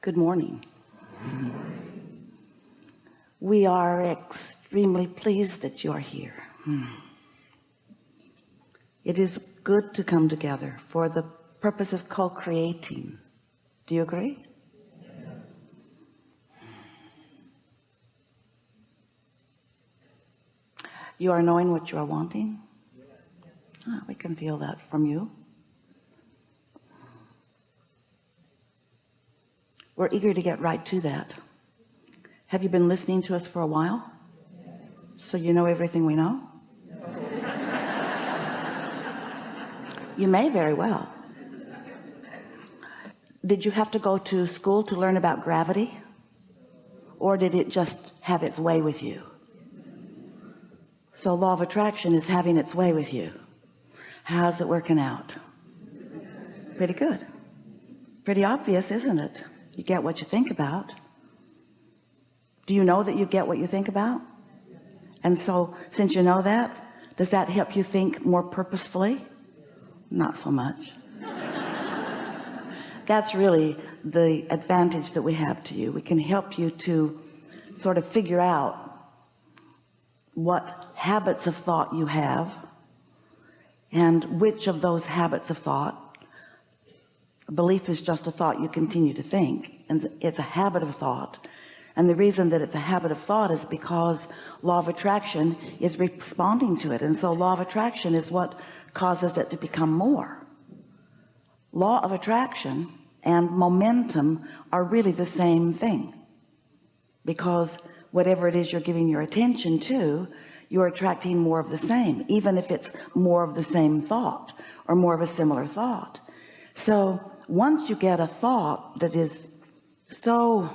Good morning. We are extremely pleased that you are here. Hmm. It is good to come together for the purpose of co-creating. Do you agree? You are knowing what you are wanting. Oh, we can feel that from you. We're eager to get right to that. Have you been listening to us for a while? So you know everything we know? you may very well. Did you have to go to school to learn about gravity? Or did it just have its way with you? So law of attraction is having its way with you. How's it working out? Pretty good. Pretty obvious, isn't it? You get what you think about. Do you know that you get what you think about? And so since you know that, does that help you think more purposefully? Not so much. That's really the advantage that we have to you. We can help you to sort of figure out what habits of thought you have and which of those habits of thought belief is just a thought you continue to think and it's a habit of thought. And the reason that it's a habit of thought is because law of attraction is responding to it and so law of attraction is what causes it to become more. Law of attraction and momentum are really the same thing because whatever it is you're giving your attention to you're attracting more of the same even if it's more of the same thought or more of a similar thought so once you get a thought that is so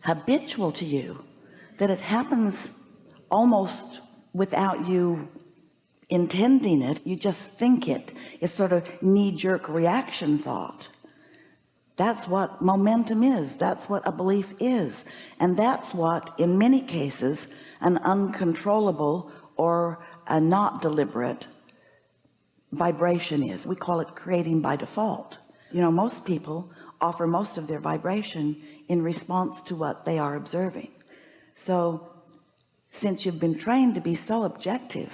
habitual to you that it happens almost without you intending it you just think it it's sort of knee-jerk reaction thought. That's what momentum is. That's what a belief is. And that's what in many cases an uncontrollable or a not deliberate vibration is. We call it creating by default. You know most people offer most of their vibration in response to what they are observing. So since you've been trained to be so objective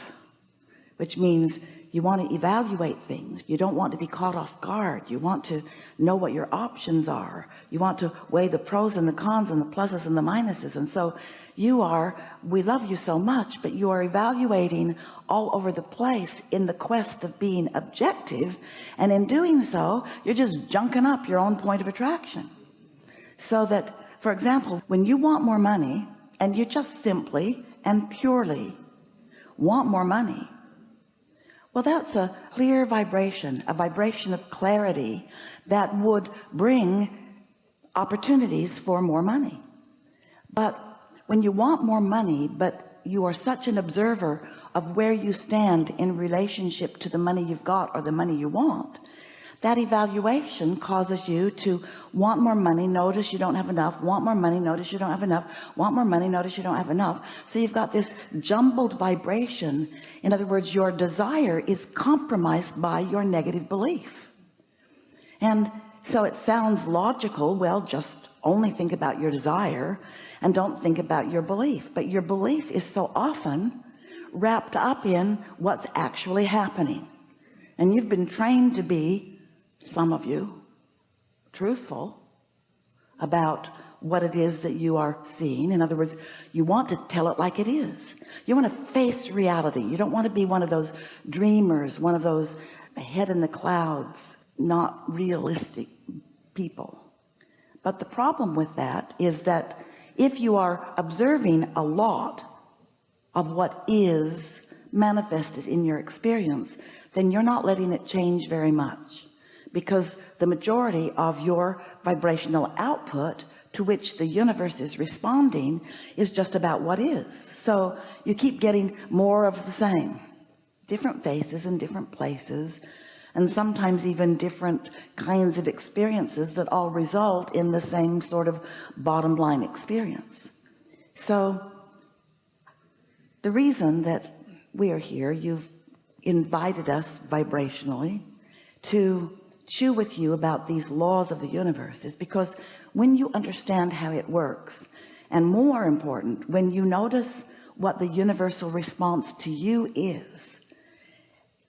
which means you want to evaluate things. You don't want to be caught off guard. You want to know what your options are. You want to weigh the pros and the cons and the pluses and the minuses. And so you are we love you so much but you are evaluating all over the place in the quest of being objective. And in doing so you're just junking up your own point of attraction. So that for example when you want more money and you just simply and purely want more money well that's a clear vibration a vibration of clarity that would bring opportunities for more money. But when you want more money but you are such an observer of where you stand in relationship to the money you've got or the money you want that evaluation causes you to want more money. Notice you don't have enough. Want more money. Notice you don't have enough. Want more money. Notice you don't have enough. So you've got this jumbled vibration. In other words your desire is compromised by your negative belief. And so it sounds logical. Well just only think about your desire and don't think about your belief. But your belief is so often wrapped up in what's actually happening. And you've been trained to be some of you truthful about what it is that you are seeing. In other words you want to tell it like it is. You want to face reality. You don't want to be one of those dreamers one of those head in the clouds not realistic people. But the problem with that is that if you are observing a lot of what is manifested in your experience then you're not letting it change very much because the majority of your vibrational output to which the universe is responding is just about what is. So you keep getting more of the same. Different faces in different places and sometimes even different kinds of experiences that all result in the same sort of bottom line experience. So the reason that we are here you've invited us vibrationally to chew with you about these laws of the universe is because when you understand how it works and more important when you notice what the universal response to you is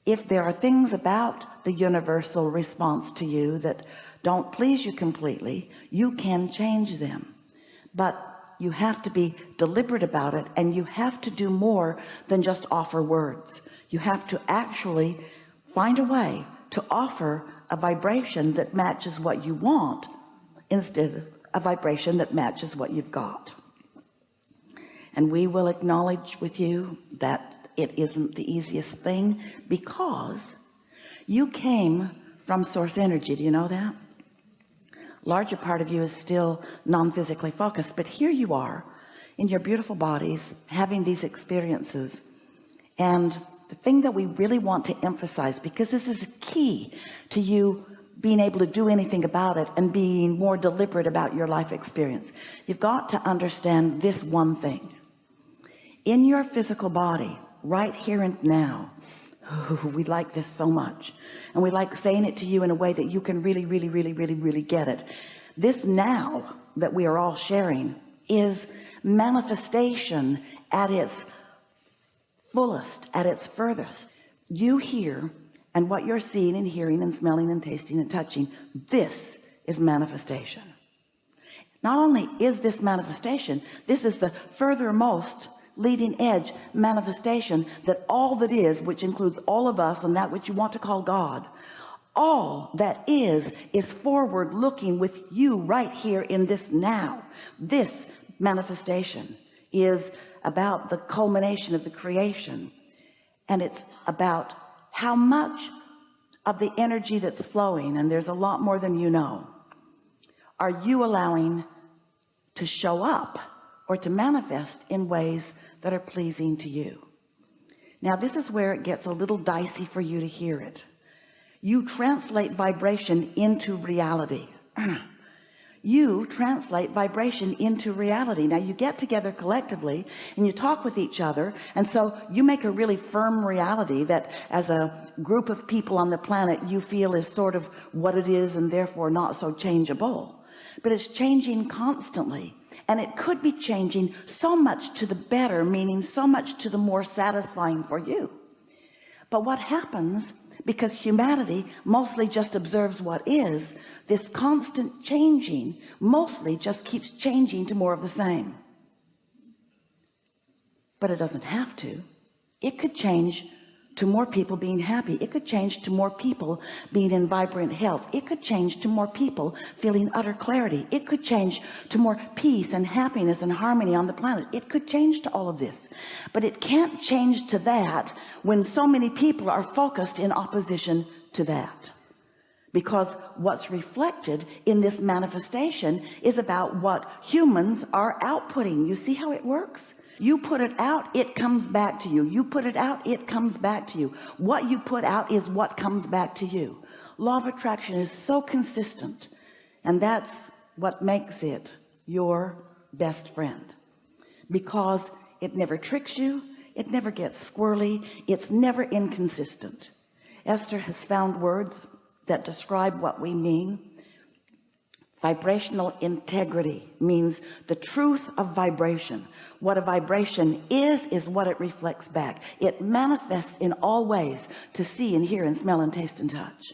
if there are things about the universal response to you that don't please you completely you can change them. But you have to be deliberate about it and you have to do more than just offer words. You have to actually find a way to offer a vibration that matches what you want instead of a vibration that matches what you've got. And we will acknowledge with you that it isn't the easiest thing because you came from source energy. Do you know that? Larger part of you is still non-physically focused but here you are in your beautiful bodies having these experiences. And the thing that we really want to emphasize because this is key to you being able to do anything about it and being more deliberate about your life experience you've got to understand this one thing. In your physical body right here and now we like this so much. And we like saying it to you in a way that you can really really really really really get it. This now that we are all sharing is manifestation at its fullest at its furthest. You hear and what you're seeing and hearing and smelling and tasting and touching this is manifestation. Not only is this manifestation this is the furthermost leading edge manifestation that all that is which includes all of us and that which you want to call God all that is is forward looking with you right here in this now. This manifestation is about the culmination of the creation. And it's about how much of the energy that's flowing and there's a lot more than you know are you allowing to show up or to manifest in ways that are pleasing to you? Now this is where it gets a little dicey for you to hear it. You translate vibration into reality you translate vibration into reality. Now you get together collectively and you talk with each other and so you make a really firm reality that as a group of people on the planet you feel is sort of what it is and therefore not so changeable. But it's changing constantly and it could be changing so much to the better meaning so much to the more satisfying for you. But what happens because humanity mostly just observes what is. This constant changing mostly just keeps changing to more of the same. But it doesn't have to. It could change to more people being happy. It could change to more people being in vibrant health. It could change to more people feeling utter clarity. It could change to more peace and happiness and harmony on the planet. It could change to all of this. But it can't change to that when so many people are focused in opposition to that. Because what's reflected in this manifestation is about what humans are outputting. You see how it works you put it out it comes back to you. You put it out it comes back to you. What you put out is what comes back to you. Law of attraction is so consistent and that's what makes it your best friend. Because it never tricks you it never gets squirrely it's never inconsistent. Esther has found words that describe what we mean vibrational integrity means the truth of vibration. What a vibration is is what it reflects back. It manifests in all ways to see and hear and smell and taste and touch